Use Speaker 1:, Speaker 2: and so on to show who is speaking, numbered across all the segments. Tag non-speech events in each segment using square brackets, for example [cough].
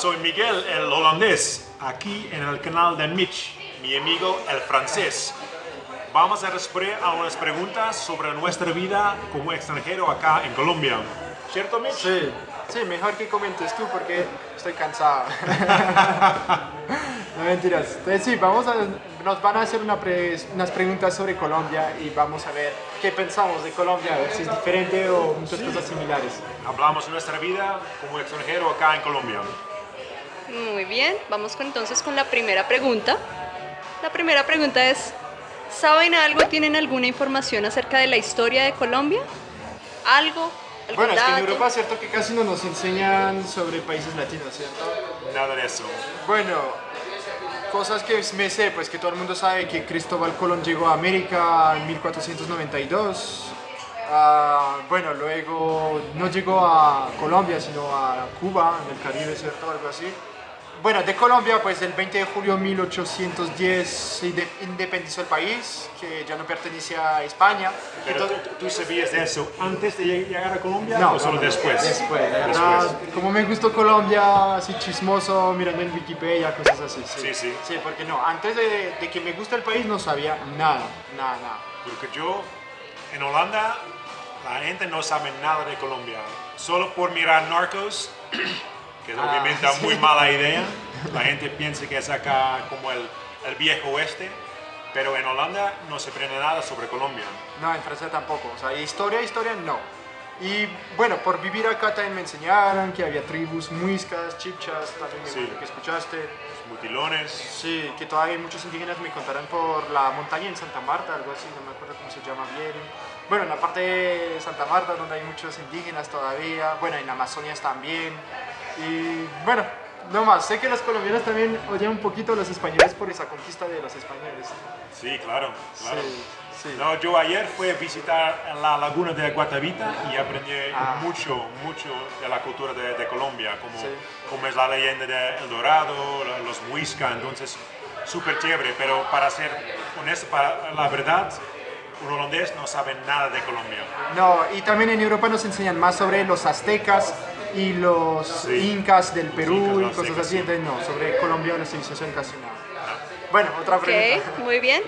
Speaker 1: soy Miguel, el holandés, aquí en el canal de Mitch, mi amigo el francés. Vamos a responder a unas preguntas sobre nuestra vida como extranjero acá en Colombia. ¿Cierto, Mitch?
Speaker 2: Sí, sí, mejor que comentes tú porque estoy cansado. [laughs] no mentiras. Entonces sí, vamos a, nos van a hacer una pre- unas preguntas sobre Colombia y vamos a ver qué pensamos de Colombia, a ver si es diferente o muchas cosas similares.
Speaker 1: Hablamos de nuestra vida como extranjero acá en Colombia.
Speaker 3: Muy bien, vamos con, entonces con la primera pregunta. La primera pregunta es, ¿saben algo, tienen alguna información acerca de la historia de Colombia? ¿Algo? ¿Algún
Speaker 2: Bueno, es que en? Europa es cierto que casi no nos enseñan sobre países latinos, ¿cierto?
Speaker 1: Nada de eso.
Speaker 2: Bueno, cosas que me sé, pues que todo el mundo sabe que Cristóbal Colón llegó a América en 1492. Ah, bueno, luego no llegó a Colombia, sino a Cuba, en el Caribe, ¿cierto? Algo así. Bueno, de Colombia, pues el 20 de julio de 1810 se inde- independizó el país, que ya no pertenecía a España.
Speaker 1: Pero
Speaker 2: Entonces-
Speaker 1: ¿tú, tú sabías de eso antes de llegar a Colombia
Speaker 2: No,
Speaker 1: o solo
Speaker 2: no, no,
Speaker 1: después?
Speaker 2: Después,
Speaker 1: Después.
Speaker 2: verdad, como me gustó Colombia, así chismoso, mirando en Wikipedia, cosas así.
Speaker 1: Sí, sí.
Speaker 2: Sí, porque no, antes de, de que me guste el país no sabía nada, nada, nada.
Speaker 1: Porque yo, en Holanda, la gente no sabe nada de Colombia. Solo por mirar Narcos, que es
Speaker 2: Ah,
Speaker 1: obviamente
Speaker 2: sí.
Speaker 1: muy [laughs] mala idea, la gente piensa que es acá como el, el viejo oeste, pero en Holanda no se aprende nada sobre Colombia.
Speaker 2: No, en Francia tampoco, o sea, historia, historia no. Y bueno, por vivir acá también me enseñaron que había tribus muiscas, chipchas, también
Speaker 1: Sí.
Speaker 2: que escuchaste.
Speaker 1: Los mutilones,
Speaker 2: Sí, que todavía muchos indígenas me contarán por la montaña en Santa Marta, algo así, no me acuerdo cómo se llama bien. Bueno, en la parte de Santa Marta, donde hay muchos indígenas todavía, bueno, en Amazonia también. Y bueno, no más, sé que los colombianos también odian un poquito a los españoles por esa conquista de los españoles.
Speaker 1: sí, claro, claro.
Speaker 2: Sí, sí.
Speaker 1: No, yo ayer fui a visitar la laguna de Guatavita y aprendí
Speaker 2: Ah.
Speaker 1: mucho, mucho de la cultura de, de Colombia, como,
Speaker 2: Sí.
Speaker 1: como es la leyenda de El Dorado, los Muisca, entonces súper chévere, pero para ser honesto, para la verdad, un holandés no sabe nada de Colombia.
Speaker 2: No, y también en Europa nos enseñan más sobre los aztecas y los
Speaker 1: Sí.
Speaker 2: incas del Perú
Speaker 1: Incas,
Speaker 2: y cosas así,
Speaker 1: sí.
Speaker 2: entonces no, sobre Colombia la civilización casi nada. Bueno, otra
Speaker 3: Ok,
Speaker 2: pregunta. [laughs]
Speaker 3: muy bien.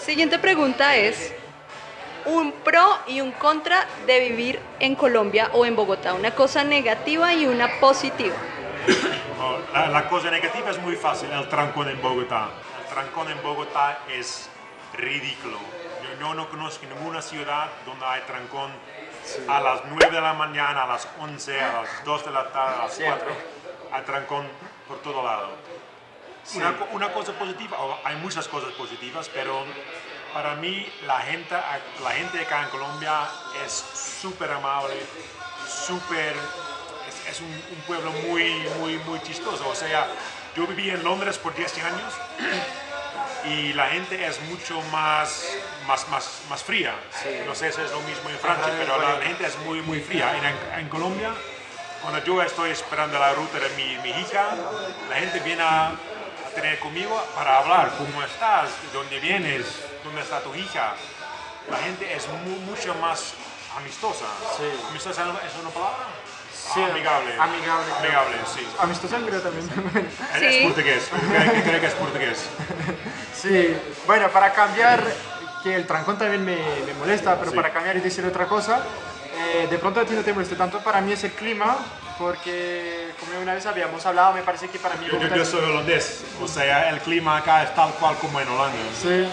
Speaker 3: Siguiente pregunta es, un pro y un contra de vivir en Colombia o en Bogotá, una cosa negativa y una positiva.
Speaker 1: No, [coughs] la, la cosa negativa es muy fácil, el trancón en Bogotá. El trancón en Bogotá es ridículo. Yo no, no conozco ninguna ciudad donde hay trancón a las 9 de la mañana, a las 11, a las 2 de la tarde, a las
Speaker 2: Siempre.
Speaker 1: 4. Hay trancón por todo lado. Una, co- una cosa positiva, hay muchas cosas positivas, pero para mí la gente, la gente acá en Colombia es súper amable, súper, es, es un, un pueblo muy, muy, muy chistoso. O sea, yo viví en Londres por 10 años [clears throat] y la gente es mucho más, más, más, más fría. No sé si es lo mismo en Francia,
Speaker 2: Ajá,
Speaker 1: pero la gente es muy, muy fría. En, en Colombia, cuando yo estoy esperando la ruta de mi, mi hija, la gente viene a, a tener conmigo para hablar. ¿Cómo estás? ¿De dónde vienes? ¿Dónde está tu hija? La gente es mu- mucho más amistosa.
Speaker 2: Sí.
Speaker 1: ¿Amistosa es una palabra?
Speaker 2: Sí,
Speaker 1: amigable.
Speaker 2: amigable, creo.
Speaker 1: Amigable, sí.
Speaker 2: Amistosa creo también.
Speaker 1: Es-
Speaker 3: Sí.
Speaker 1: Es portugués. Creo que es portugués. [laughs]
Speaker 2: sí, bueno, para cambiar, que el trancón también me, me molesta, pero
Speaker 1: Sí.
Speaker 2: para cambiar y decir otra cosa, eh, de pronto a ti no te moleste tanto, para mí es el clima, porque como una vez habíamos hablado, me parece que para mí...
Speaker 1: Yo, yo- yo
Speaker 2: es-
Speaker 1: soy holandés, o sea, el clima acá es tal cual como en Holanda.
Speaker 2: Sí.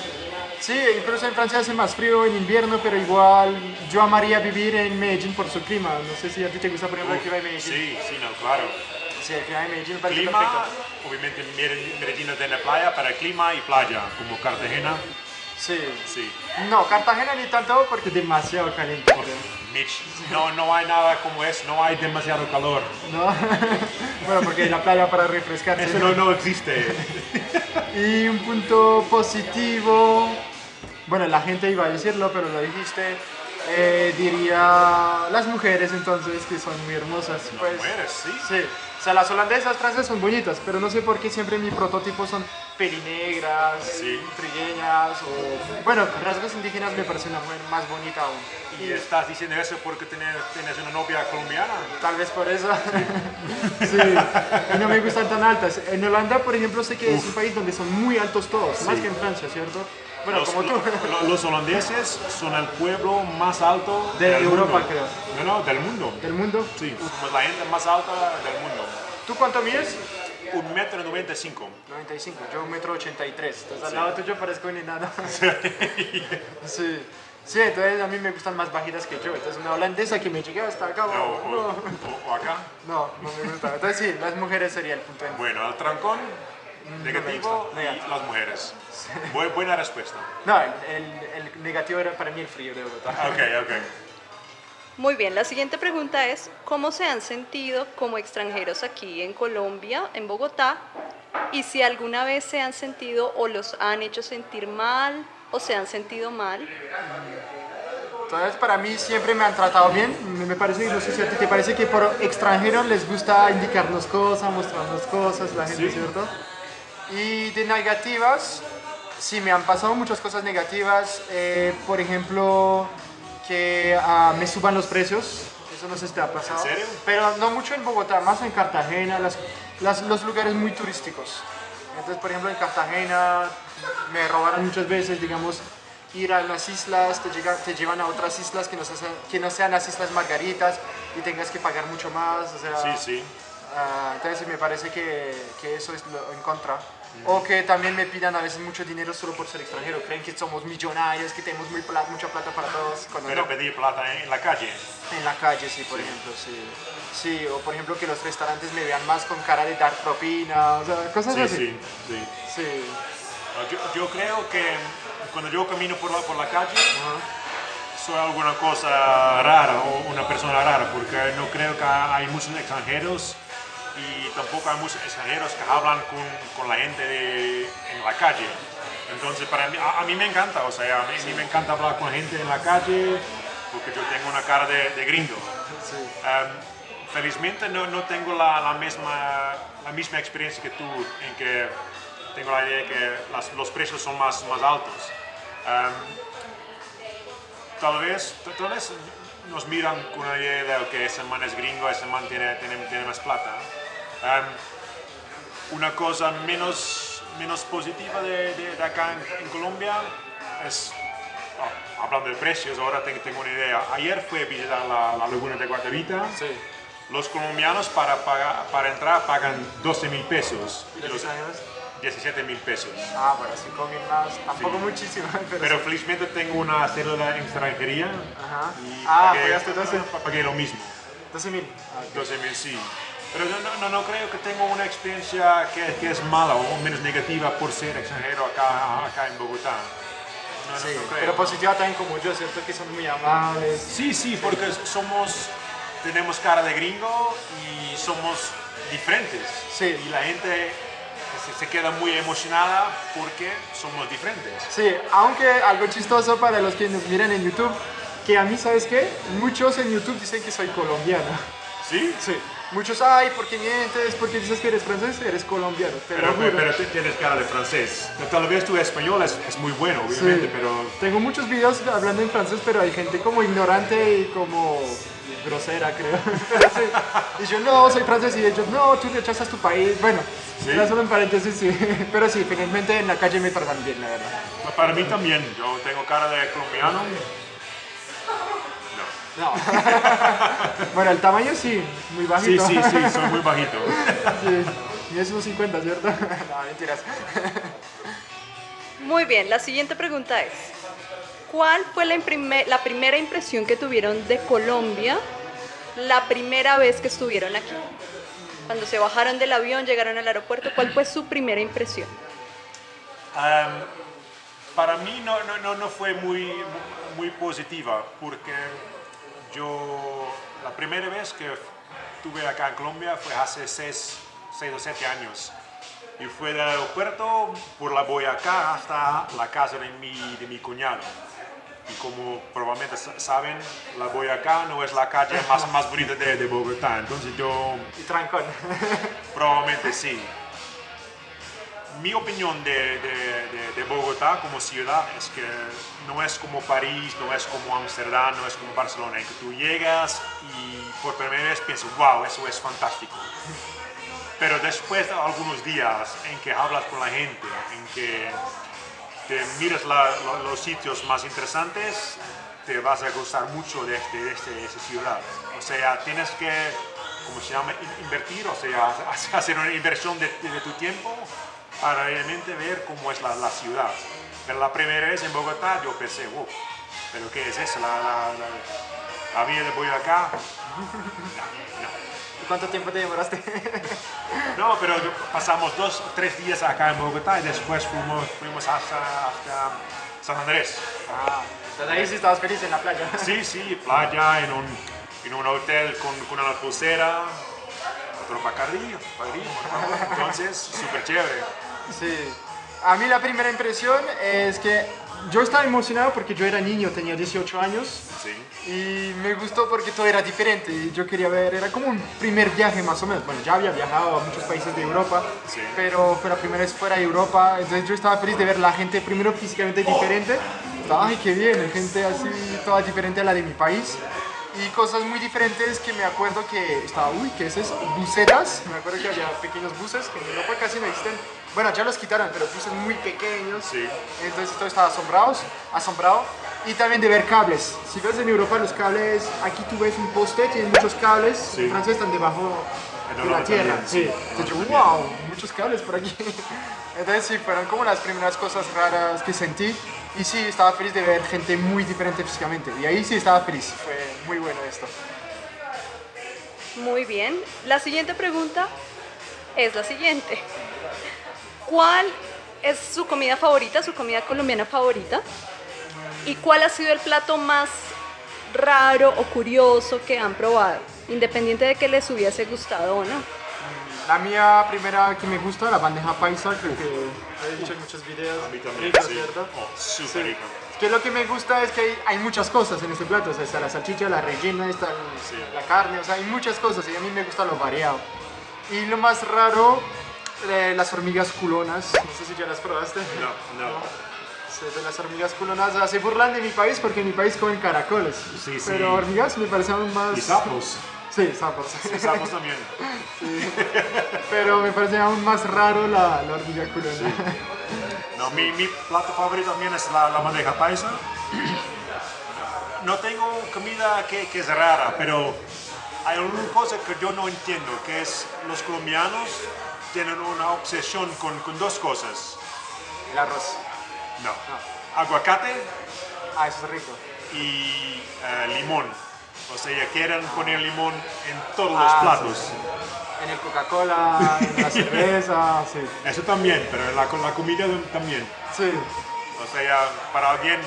Speaker 2: Sí, incluso en Francia hace más frío en invierno, pero igual yo amaría vivir en Medellín por su clima. No sé si a ti te gusta, por ejemplo, el clima de Medellín.
Speaker 1: Sí, sí, no, claro.
Speaker 2: Sí, el clima de Medellín me parece
Speaker 1: Clima,
Speaker 2: perfecto.
Speaker 1: obviamente Medellín Medellín no tiene playa, para clima y playa, como Cartagena,
Speaker 2: Sí.
Speaker 1: sí.
Speaker 2: No, Cartagena ni tanto porque es demasiado caliente.
Speaker 1: Mitch, no, no hay nada como es, no hay demasiado calor.
Speaker 2: ¿No? [laughs] bueno, porque la playa para refrescarse.
Speaker 1: Eso no, no existe. [laughs]
Speaker 2: Y un punto positivo, bueno, la gente iba a decirlo, pero lo dijiste. Eh, diría las mujeres entonces que son muy hermosas. Pues,
Speaker 1: mujeres, sí.
Speaker 2: Sí. O sea, las holandesas francesas son bonitas, pero no sé por qué siempre mi prototipo son pelinegras,
Speaker 1: Sí.
Speaker 2: trigueñas o... Bueno, rasgos indígenas me parece una mujer más bonita aún.
Speaker 1: ¿Y estás diciendo eso porque tienes, tienes una novia colombiana?
Speaker 2: Tal vez por eso. [laughs] sí. Y no me gustan tan altas. En Holanda, por ejemplo, sé que es un país donde son muy altos todos, más
Speaker 1: Sí.
Speaker 2: que en Francia, ¿cierto? Bueno,
Speaker 1: los,
Speaker 2: como tú.
Speaker 1: lo- los holandeses son el pueblo más alto
Speaker 2: De Europa,
Speaker 1: mundo.
Speaker 2: creo.
Speaker 1: No, no, del mundo.
Speaker 2: Del mundo.
Speaker 1: Sí, somos la gente más alta del mundo.
Speaker 2: ¿Tú cuánto mides?
Speaker 1: Un metro noventa y cinco.
Speaker 2: 95, yo un metro 83. Entonces al
Speaker 1: Sí.
Speaker 2: lado tuyo parezco un enano. [laughs] sí. Sí, entonces a mí me gustan más bajitas que yo. Entonces una holandesa que me llegue hasta acá. No,
Speaker 1: o-
Speaker 2: no,
Speaker 1: o- o acá.
Speaker 2: no, no me gusta. Entonces sí, las mujeres sería el punto
Speaker 1: Bueno, el trancón negativo
Speaker 2: gusta,
Speaker 1: y las mujeres. Bu- buena respuesta.
Speaker 2: No, el, el- el negativo era para mí el frío de Bogotá.
Speaker 1: Ok, ok.
Speaker 3: Muy bien, la siguiente pregunta es, ¿cómo se han sentido como extranjeros aquí en Colombia, en Bogotá? Y si alguna vez se han sentido o los han hecho sentir mal o se han sentido mal.
Speaker 2: Entonces, para mí siempre me han tratado bien. Me- parece, no sé si a ti te parece que por extranjeros les gusta indicarnos cosas, mostrarnos cosas, la gente,
Speaker 1: Sí.
Speaker 2: ¿cierto? Y de negativas, sí, me han pasado muchas cosas negativas. Eh, por ejemplo, que ah, me suban los precios. Eso no sé si te ha pasado.
Speaker 1: ¿En serio?
Speaker 2: Pero no mucho en Bogotá, más en Cartagena, las, las- los lugares muy turísticos. Entonces, por ejemplo, en Cartagena me robaron muchas veces, digamos, ir a las islas, te, llega- te llevan a otras islas que no, sean, que no sean las Islas Margaritas y tengas que pagar mucho más. O sea,
Speaker 1: Sí, sí.
Speaker 2: ah, entonces me parece que, que eso es lo en contra. O que también me pidan a veces mucho dinero solo por ser extranjero. Creen que somos millonarios, que tenemos muy pla- mucha plata para todos. Cuando
Speaker 1: Pero
Speaker 2: no.
Speaker 1: pedir plata en, la calle.
Speaker 2: En la calle, sí, por ejemplo, sí. Sí, o por ejemplo que los restaurantes me vean más con cara de dar propina, o sea, cosas
Speaker 1: Sí,
Speaker 2: así.
Speaker 1: sí, sí.
Speaker 2: Sí.
Speaker 1: Yo, yo creo que cuando yo camino por la, por la calle,
Speaker 2: Ajá.
Speaker 1: soy alguna cosa rara o una persona rara, porque no creo que hay muchos extranjeros y tampoco hay muchos extranjeros que hablan con, con la gente de- en la calle. Entonces, para mí, a, a mí me encanta, o sea, a mí, a mí me encanta hablar con gente en la calle porque yo tengo una cara de, de gringo.
Speaker 2: Sí.
Speaker 1: Um, felizmente no, no tengo la, la misma, la misma experiencia que tú, en que tengo la idea de que las- los precios son más, más altos. Um, tal, vez, tal vez nos miran con una idea de que ese man es gringo, ese man tiene, tiene, tiene más plata. Um, una cosa menos, menos positiva de, de- de acá en, en Colombia es Oh, hablando de precios, ahora tengo, tengo una idea. Ayer fui a visitar la, la laguna de Guatavita.
Speaker 2: Sí.
Speaker 1: Los colombianos para, pagar- para entrar pagan 12 mil pesos.
Speaker 2: ¿Y los
Speaker 1: los
Speaker 2: extranjeros?
Speaker 1: 17 mil pesos.
Speaker 2: Ah, bueno, 5 mil más, tampoco
Speaker 1: Sí.
Speaker 2: muchísimo, pero, [laughs]
Speaker 1: Pero
Speaker 2: sí.
Speaker 1: felizmente tengo una cédula en extranjería.
Speaker 2: Ajá.
Speaker 1: Y
Speaker 2: Ah,
Speaker 1: pagué,
Speaker 2: pagaste 12.
Speaker 1: pagué lo mismo.
Speaker 2: 12 mil. Ah, ok.
Speaker 1: 12 mil, sí. Pero yo no, no, no creo que tengo una experiencia que, que es mala o menos negativa por ser extranjero acá, acá en Bogotá. No,
Speaker 2: Sí, pero positiva también como yo, ¿cierto? Que son muy amables.
Speaker 1: Sí, sí, porque somos, tenemos cara de gringo y somos diferentes.
Speaker 2: Sí.
Speaker 1: Y la gente se, se queda muy emocionada porque somos diferentes.
Speaker 2: Sí, aunque algo chistoso para los que nos miran en YouTube, que a mí, ¿sabes qué? Muchos en YouTube dicen que soy colombiano.
Speaker 1: ¿Sí?
Speaker 2: Sí. Muchos, ay, ¿por qué mientes? ¿Por qué dices que eres francés? Eres colombiano.
Speaker 1: Pero, pero tú tienes cara de francés. Tal vez tu español es, es muy bueno, obviamente,
Speaker 2: Sí.
Speaker 1: pero
Speaker 2: Tengo muchos videos hablando en francés, pero hay gente como ignorante y como grosera, creo. Pero [laughs] sí. Y yo, no, soy francés. Y ellos, no, tú rechazas tu país. Bueno,
Speaker 1: Sí.
Speaker 2: solo en paréntesis, sí. [laughs] Pero sí, finalmente en la calle me tratan bien, la verdad.
Speaker 1: para mí también. Yo tengo cara de colombiano. No.
Speaker 2: No. [laughs] bueno, el tamaño sí, muy
Speaker 1: Sí,
Speaker 2: bajito.
Speaker 1: sí, sí, soy muy [laughs] bajito.
Speaker 2: sí. Y es unos 50, ¿cierto? [laughs] no, mentiras.
Speaker 3: Muy bien, la siguiente pregunta es, ¿cuál fue la, imprime- la primera impresión que tuvieron de Colombia la primera vez que estuvieron aquí? Cuando se bajaron del avión, llegaron al aeropuerto, ¿cuál fue su primera impresión?
Speaker 1: Para mí no, no, no, no fue muy, muy positiva porque yo la primera vez que estuve acá en Colombia fue hace 6 o 7 años y fue del aeropuerto por la Boyacá hasta la casa de mi, de mi cuñado. Y como probablemente sa- saben, la Boyacá no es la calle más, más bonita de, de Bogotá, entonces yo
Speaker 2: Y trancón.
Speaker 1: probablemente sí. Mi opinión de, de- de- de Bogotá como ciudad es que no es como París, no es como Ámsterdam, no es como Barcelona, en que tú llegas y por primera vez piensas, wow, eso es fantástico. Pero después de algunos días en que hablas con la gente, en que te miras la- lo- los sitios más interesantes, te vas a gustar mucho de, este, de este- esa ciudad. O sea, tienes que, ¿cómo se llama? In- Invertir, o sea, [laughs] hacer una inversión de, de tu tiempo para realmente ver cómo es la, la ciudad. Pero la primera vez en Bogotá yo pensé, wow, ¿pero qué es eso? La, la, la, la vida de Boyacá.
Speaker 2: ¿Y cuánto tiempo te demoraste? [laughs]
Speaker 1: No, pero pasamos dos o tres días acá en Bogotá y después fuimos, fuimos hasta, hasta San Andrés.
Speaker 2: ah, entonces ahí sí estabas feliz en la playa.
Speaker 1: Sí, sí, playa, en un, en un hotel con, con una pulsera, otro bacardillo, padrino, ¿no? [laughs] entonces súper chévere.
Speaker 2: Sí. A mí la primera impresión es que yo estaba emocionado porque yo era niño, tenía 18 años
Speaker 1: Sí,
Speaker 2: y me gustó porque todo era diferente y yo quería ver, era como un primer viaje más o menos. Bueno, ya había viajado a muchos países de Europa,
Speaker 1: Sí.
Speaker 2: pero fue la primera vez fuera de Europa, entonces yo estaba feliz de ver la gente primero físicamente diferente. Estaba, ay, qué bien, gente así, toda diferente a la de mi país. Y cosas muy diferentes que me acuerdo que estaba, uy, ¿qué es eso? Me acuerdo que había pequeños buses que en Europa casi no existen. Bueno, ya los quitaron, pero buses muy pequeños.
Speaker 1: Sí.
Speaker 2: Entonces todo estaba asombrados, asombrado. Y también de ver cables. Si ves en Europa los cables, aquí tú ves un poste, tiene muchos cables,
Speaker 1: Sí.
Speaker 2: en Francia están debajo
Speaker 1: En
Speaker 2: de la tierra.
Speaker 1: también,
Speaker 2: sí.
Speaker 1: sí.
Speaker 2: Entonces yo, wow, muchos cables por aquí. [laughs] Entonces sí, fueron como las primeras cosas raras que sentí. Y sí, estaba feliz de ver gente muy diferente físicamente. Y ahí sí estaba feliz. Fue muy bueno esto.
Speaker 3: Muy bien. La siguiente pregunta es la siguiente. ¿Cuál es su comida favorita, su comida colombiana favorita? ¿Y cuál ha sido el plato más raro o curioso que han probado? Independiente de que les hubiese gustado o no.
Speaker 2: La mía primera que me gusta, la bandeja paisa, creo que he dicho en muchos videos.
Speaker 1: a mí también,
Speaker 2: Rico,
Speaker 1: sí.
Speaker 2: ¿cierto?
Speaker 1: Oh, súper rico.
Speaker 2: Es que lo que me gusta es que hay, hay muchas cosas en este plato. O sea, está la salchicha, la rellena, está el-
Speaker 1: Sí.
Speaker 2: la carne, o sea, hay muchas cosas y a mí me gusta lo variado. Y lo más raro, eh, las hormigas culonas. No sé si ya las probaste.
Speaker 1: No, no.
Speaker 2: Sí, de las hormigas culonas. O sea, se burlan de mi país porque en mi país comen caracoles.
Speaker 1: Sí, sí.
Speaker 2: Pero hormigas me parecen aún más.
Speaker 1: Y sapos.
Speaker 2: Sí, sapos.
Speaker 1: Y sapos también.
Speaker 2: Pero me parece aún más raro la, la hormiga culona.
Speaker 1: No, mi, mi plato favorito también es la, la bandeja paisa. No tengo comida que, que es rara, pero hay una cosa que yo no entiendo, que es los colombianos tienen una obsesión con, con dos cosas.
Speaker 2: El arroz.
Speaker 1: No. Aguacate
Speaker 2: Ah, eso es rico.
Speaker 1: y eh, limón. O sea, quieren poner limón en todos los
Speaker 2: Ah,
Speaker 1: platos.
Speaker 2: sí, En el Coca-Cola, en la [laughs] cerveza, sí.
Speaker 1: Eso también, pero en la, con la comida también.
Speaker 2: Sí.
Speaker 1: O sea, para alguien,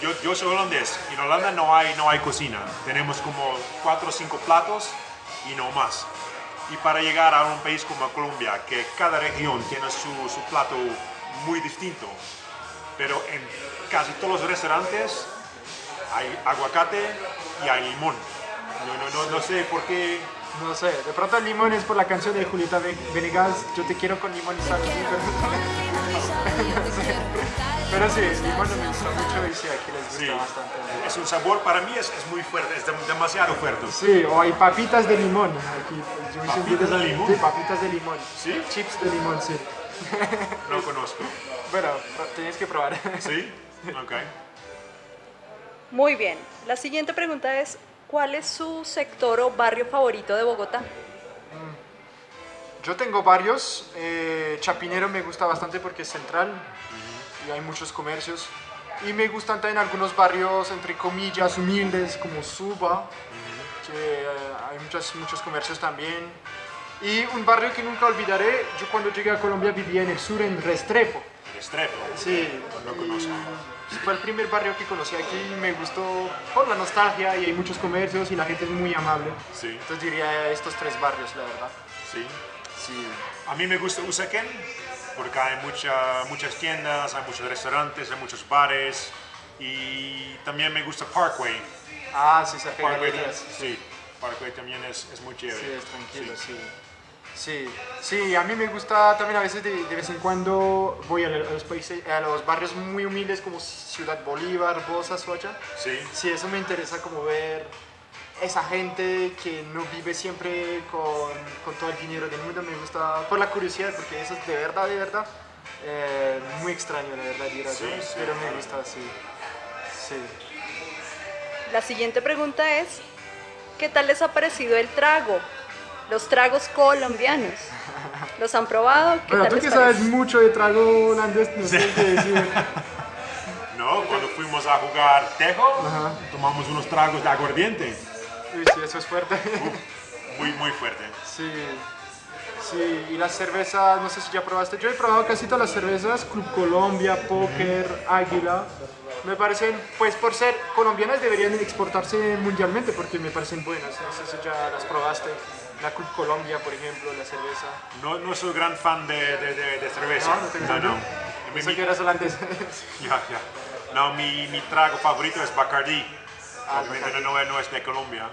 Speaker 1: yo, yo soy holandés, en Holanda no hay, no hay cocina, tenemos como cuatro o cinco platos y no más. Y para llegar a un país como Colombia, que cada región tiene su, su plato muy distinto, pero en casi todos los restaurantes hay aguacate y hay limón. No, no, no, no sé por qué.
Speaker 2: No sé, de pronto el limón es por la canción de Julieta Ve- Venegas, Yo te quiero con limón y sal. [laughs] Pero, sí, el limón me gusta mucho y sí, aquí les gusta
Speaker 1: Sí,
Speaker 2: bastante.
Speaker 1: es un sabor para mí es, es muy fuerte, es dem- demasiado fuerte.
Speaker 2: Sí, o hay papitas de limón. Aquí, yo hice un
Speaker 1: ¿Papitas
Speaker 2: video-
Speaker 1: de limón?
Speaker 2: Sí, papitas de limón.
Speaker 1: ¿Sí?
Speaker 2: Chips de limón, sí. [laughs]
Speaker 1: No conozco.
Speaker 2: Bueno, tienes que probar. [laughs]
Speaker 1: ¿Sí? Ok.
Speaker 3: Muy bien. La siguiente pregunta es, ¿cuál es su sector o barrio favorito de Bogotá?
Speaker 2: Yo tengo varios. eh, Chapinero me gusta bastante porque es central y hay muchos comercios. Y me gustan también algunos barrios, entre comillas, humildes, como Suba, que eh, hay muchos, muchos comercios también. Y un barrio que nunca olvidaré, yo cuando llegué a Colombia vivía en el sur, en Restrepo.
Speaker 1: Restrepo.
Speaker 2: Sí,
Speaker 1: No
Speaker 2: y
Speaker 1: conozco.
Speaker 2: Fue el primer barrio que conocí aquí y me gustó por la nostalgia y hay muchos comercios y la gente es muy amable.
Speaker 1: Sí,
Speaker 2: Entonces diría estos tres barrios, la verdad.
Speaker 1: sí.
Speaker 2: Sí.
Speaker 1: A mí me gusta Usaquén porque hay mucha, muchas tiendas, hay muchos restaurantes, hay muchos bares Y también me gusta Parkway.
Speaker 2: Ah, sí, de
Speaker 1: Parkway, sí, Parkway también es, es muy chévere.
Speaker 2: Sí, es tranquilo,
Speaker 1: Sí.
Speaker 2: sí. Sí, sí, a mí me gusta también a veces de, de vez en cuando voy a los, países, a los barrios muy humildes como Ciudad Bolívar, Bosa, Soacha.
Speaker 1: Sí,
Speaker 2: Sí, eso me interesa como ver esa gente que no vive siempre con, con todo el dinero del mundo. Me gusta por la curiosidad, porque eso es de verdad, de verdad, eh, muy extraño, la verdad, ir allá,
Speaker 1: Sí, sí,
Speaker 2: pero me gusta, sí. Sí.
Speaker 3: La siguiente pregunta es, ¿qué tal les ha parecido el trago? Los tragos colombianos. ¿Los han probado? ¿Qué
Speaker 2: Bueno,
Speaker 3: tal
Speaker 2: tú
Speaker 3: les
Speaker 2: que sabes mucho de trago holandés, no sé qué decir. [laughs]
Speaker 1: ¿no? Cuando fuimos a jugar Tejo,
Speaker 2: Ajá.
Speaker 1: tomamos unos tragos de aguardiente.
Speaker 2: Uy, sí, eso es fuerte.
Speaker 1: Muy, muy fuerte.
Speaker 2: Sí, sí, y las cervezas, no sé si ya probaste. Yo he probado casi todas las cervezas, Club Colombia, Poker, Águila. Me parecen, pues por ser colombianas deberían exportarse mundialmente porque me parecen buenas. No sé si ya las probaste. La Club Colombia, por ejemplo, la cerveza.
Speaker 1: No, no soy gran fan de, de, de- de cerveza.
Speaker 2: No, no
Speaker 1: no. no. Mi- mi-
Speaker 2: que eras holandés. [laughs]
Speaker 1: ya, ya. No, mi, mi trago favorito es Bacardi. Obviamente no, no es de Colombia.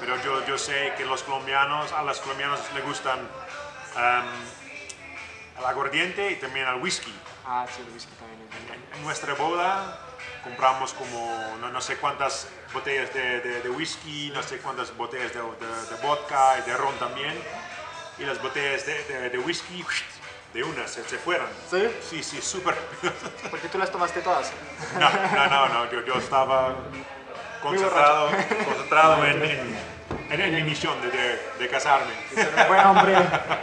Speaker 1: Pero yo, yo sé que los colombianos, a los colombianos les gustan um, el aguardiente y también el whisky.
Speaker 2: ah, sí, el whisky también.
Speaker 1: En, en nuestra boda compramos como no, no sé cuántas botellas de, de- de whisky, no sé cuántas botellas de, de- vodka y de ron también. Y las botellas de, whisky de una se, se fueron.
Speaker 2: ¿Sí?
Speaker 1: Sí, sí, súper.
Speaker 2: Porque tú las tomaste todas.
Speaker 1: No, no, no, no, yo, yo estaba concentrado, concentrado en, en, en- en mi misión de, de- de casarme.
Speaker 2: Buen hombre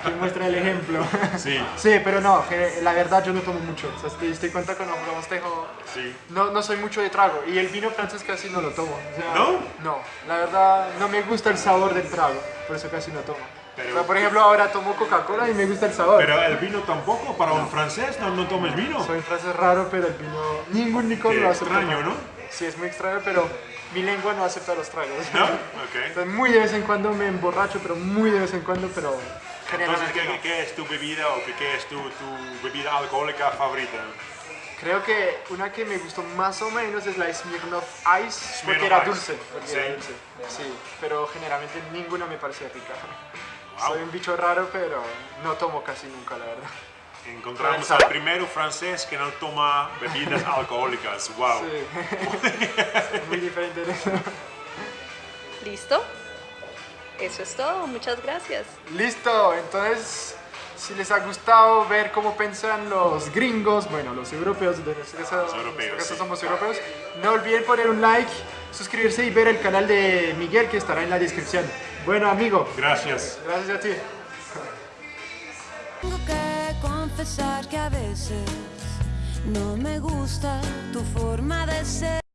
Speaker 2: que muestra el ejemplo.
Speaker 1: Sí,
Speaker 2: Sí, pero no, la verdad yo no tomo mucho. O sea, te diste cuenta cuando jugamos tejo,
Speaker 1: sí.
Speaker 2: no, no soy mucho de trago. Y el vino francés casi no lo tomo. o sea,
Speaker 1: ¿No?
Speaker 2: No, la verdad no me gusta el sabor del trago, por eso casi no tomo.
Speaker 1: Pero-
Speaker 2: o sea, por ejemplo, ahora tomo Coca-Cola y me gusta el sabor.
Speaker 1: Pero el vino tampoco, para un francés no, no tomes vino.
Speaker 2: Soy francés raro, pero el vino, ningún licor lo acepta.
Speaker 1: extraño, ¿no?
Speaker 2: Sí, es muy extraño, pero mi lengua no acepta los tragos.
Speaker 1: ¿No? [laughs] Ok.
Speaker 2: Entonces, muy de vez en cuando me emborracho, pero muy de vez en cuando, pero
Speaker 1: Entonces,
Speaker 2: generalmente
Speaker 1: ¿qué,
Speaker 2: no.
Speaker 1: qué- es tu bebida o qué, es tu, tu bebida alcohólica favorita?
Speaker 2: Creo que una que me gustó más o menos es la Smirnoff Ice, porque
Speaker 1: Smirnoff
Speaker 2: era
Speaker 1: Ice.
Speaker 2: dulce. Porque
Speaker 1: Sí.
Speaker 2: era dulce. Sí, pero generalmente ninguna me parece rica. [laughs]
Speaker 1: Wow.
Speaker 2: Soy un bicho raro, pero no tomo casi nunca, la verdad.
Speaker 1: Encontramos al primero francés que no toma bebidas [laughs] alcohólicas. Wow.
Speaker 2: Sí. [laughs] Muy diferente de eso.
Speaker 3: ¿Listo? Eso es todo. Muchas gracias.
Speaker 2: Listo, entonces, si les ha gustado ver cómo piensan los gringos, bueno, los europeos, de nuestro caso,
Speaker 1: Los europeos,
Speaker 2: nuestro caso
Speaker 1: sí.
Speaker 2: somos europeos, no olviden poner un like, suscribirse y ver el canal de Miguel que estará en la descripción. Bueno, amigo,
Speaker 1: Gracias.
Speaker 2: gracias a ti.
Speaker 4: Confesar que a veces no me gusta tu forma de ser.